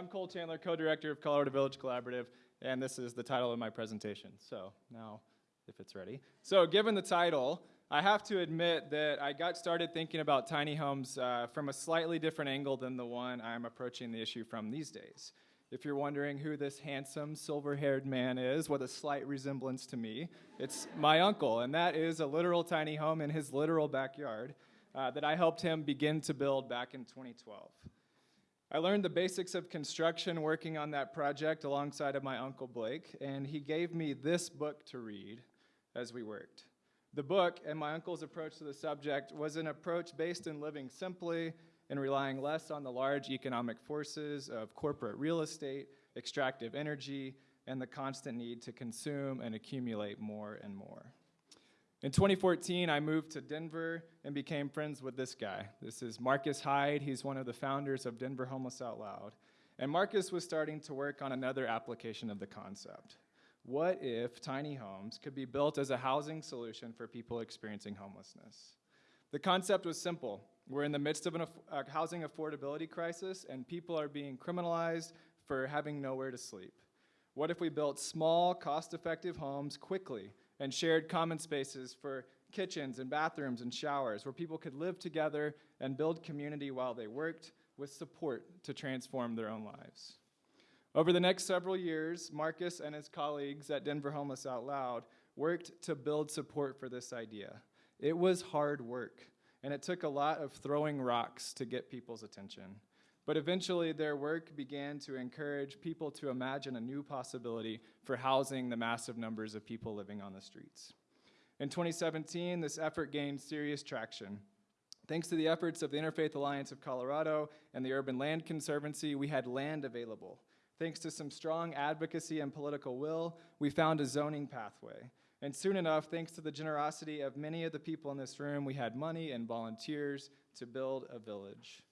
I'm Cole Chandler, co-director of Colorado Village Collaborative, and this is the title of my presentation. So now, if it's ready. So given the title, I have to admit that I got started thinking about tiny homes uh, from a slightly different angle than the one I'm approaching the issue from these days. If you're wondering who this handsome, silver-haired man is with a slight resemblance to me, it's my uncle, and that is a literal tiny home in his literal backyard uh, that I helped him begin to build back in 2012. I learned the basics of construction working on that project alongside of my uncle Blake, and he gave me this book to read as we worked. The book and my uncle's approach to the subject was an approach based in living simply and relying less on the large economic forces of corporate real estate, extractive energy, and the constant need to consume and accumulate more and more. In 2014, I moved to Denver and became friends with this guy. This is Marcus Hyde. He's one of the founders of Denver Homeless Out Loud. And Marcus was starting to work on another application of the concept. What if tiny homes could be built as a housing solution for people experiencing homelessness? The concept was simple. We're in the midst of a housing affordability crisis, and people are being criminalized for having nowhere to sleep. What if we built small, cost-effective homes quickly and shared common spaces for kitchens and bathrooms and showers where people could live together and build community while they worked with support to transform their own lives. Over the next several years, Marcus and his colleagues at Denver Homeless Out Loud worked to build support for this idea. It was hard work, and it took a lot of throwing rocks to get people's attention. But eventually, their work began to encourage people to imagine a new possibility for housing the massive numbers of people living on the streets. In 2017, this effort gained serious traction. Thanks to the efforts of the Interfaith Alliance of Colorado and the Urban Land Conservancy, we had land available. Thanks to some strong advocacy and political will, we found a zoning pathway. And soon enough, thanks to the generosity of many of the people in this room, we had money and volunteers to build a village.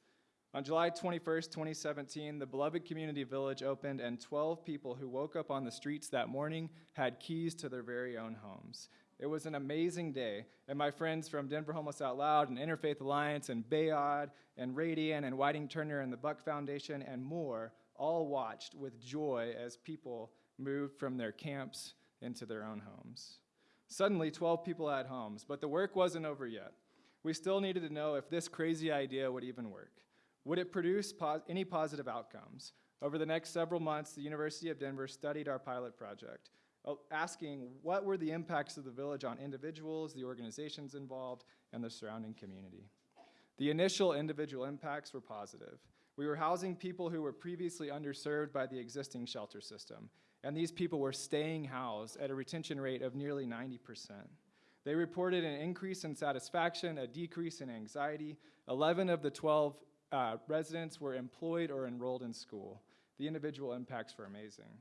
On July 21st, 2017, the Beloved Community Village opened and 12 people who woke up on the streets that morning had keys to their very own homes. It was an amazing day, and my friends from Denver Homeless Out Loud and Interfaith Alliance and Bayaud and Radian and Whiting Turner and the Buck Foundation and more all watched with joy as people moved from their camps into their own homes. Suddenly, 12 people had homes, but the work wasn't over yet. We still needed to know if this crazy idea would even work. Would it produce pos any positive outcomes? Over the next several months, the University of Denver studied our pilot project, uh, asking what were the impacts of the village on individuals, the organizations involved, and the surrounding community. The initial individual impacts were positive. We were housing people who were previously underserved by the existing shelter system, and these people were staying housed at a retention rate of nearly 90%. They reported an increase in satisfaction, a decrease in anxiety. 11 of the 12 uh, residents were employed or enrolled in school. The individual impacts were amazing.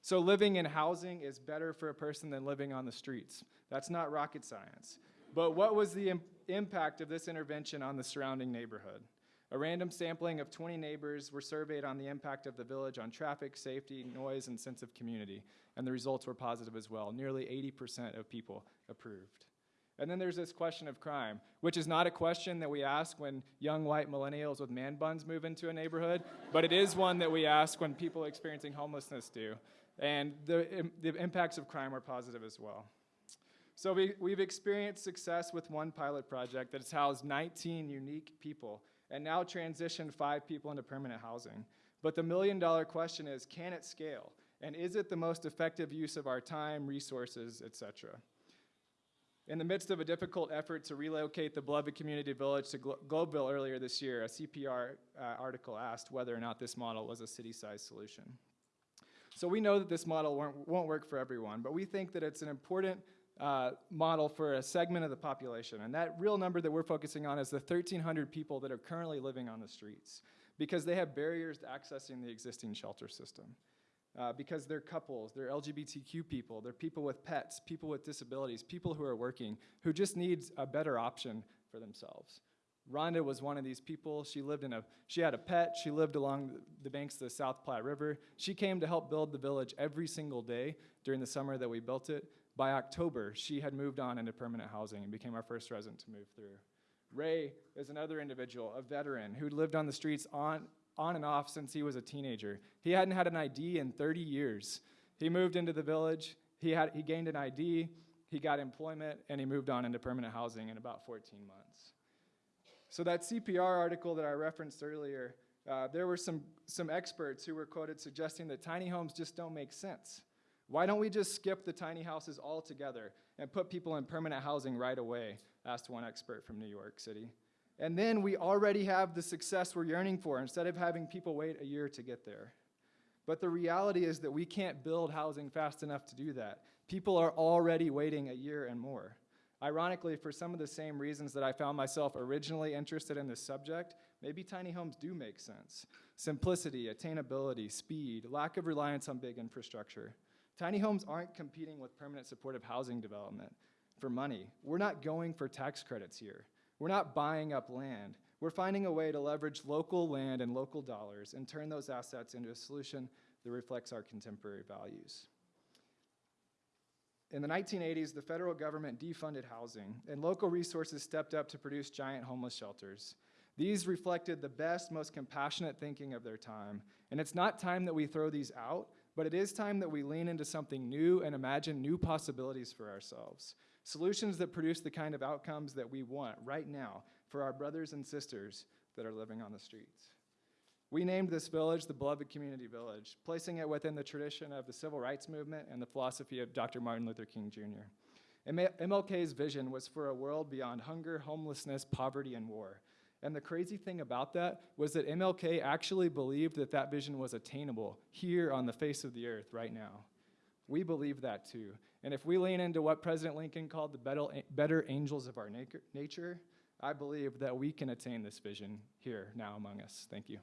So living in housing is better for a person than living on the streets. That's not rocket science. But what was the Im impact of this intervention on the surrounding neighborhood? A random sampling of 20 neighbors were surveyed on the impact of the village on traffic, safety, noise, and sense of community, and the results were positive as well. Nearly 80% of people approved. And then there's this question of crime, which is not a question that we ask when young white millennials with man buns move into a neighborhood, but it is one that we ask when people experiencing homelessness do. And the, the impacts of crime are positive as well. So we, we've experienced success with one pilot project that has housed 19 unique people and now transitioned five people into permanent housing. But the million dollar question is, can it scale? And is it the most effective use of our time, resources, et cetera? In the midst of a difficult effort to relocate the beloved community village to Glo Globeville earlier this year, a CPR uh, article asked whether or not this model was a city-sized solution. So we know that this model won't, work for everyone, but we think that it's an important uh, model for a segment of the population. And that real number that we're focusing on is the 1,300 people that are currently living on the streets because they have barriers to accessing the existing shelter system uh, because they're couples, they're LGBTQ people, they're people with pets, people with disabilities, people who are working, who just needs a better option for themselves. Rhonda was one of these people. She lived in a, she had a pet. She lived along the banks of the South Platte River. She came to help build the village every single day during the summer that we built it. By October, she had moved on into permanent housing and became our first resident to move through. Ray is another individual, a veteran, who lived on the streets on on and off since he was a teenager. He hadn't had an ID in 30 years. He moved into the village, he, had, he gained an ID, he got employment, and he moved on into permanent housing in about 14 months. So that CPR article that I referenced earlier, uh, there were some, some experts who were quoted suggesting that tiny homes just don't make sense. Why don't we just skip the tiny houses altogether and put people in permanent housing right away? asked one expert from New York City. And then we already have the success we're yearning for instead of having people wait a year to get there. But the reality is that we can't build housing fast enough to do that. People are already waiting a year and more. Ironically, for some of the same reasons that I found myself originally interested in this subject, maybe tiny homes do make sense. Simplicity, attainability, speed, lack of reliance on big infrastructure. Tiny homes aren't competing with permanent supportive housing development for money. We're not going for tax credits here. We're not buying up land. We're finding a way to leverage local land and local dollars and turn those assets into a solution that reflects our contemporary values. In the 1980s, the federal government defunded housing, and local resources stepped up to produce giant homeless shelters. These reflected the best, most compassionate thinking of their time. And it's not time that we throw these out, but it is time that we lean into something new and imagine new possibilities for ourselves. Solutions that produce the kind of outcomes that we want right now for our brothers and sisters that are living on the streets. We named this village the Beloved Community Village, placing it within the tradition of the civil rights movement and the philosophy of Dr. Martin Luther King Jr. MLK's vision was for a world beyond hunger, homelessness, poverty, and war. And the crazy thing about that was that MLK actually believed that that vision was attainable here on the face of the earth right now. We believe that too. And if we lean into what President Lincoln called the better angels of our nature, I believe that we can attain this vision here now among us. Thank you.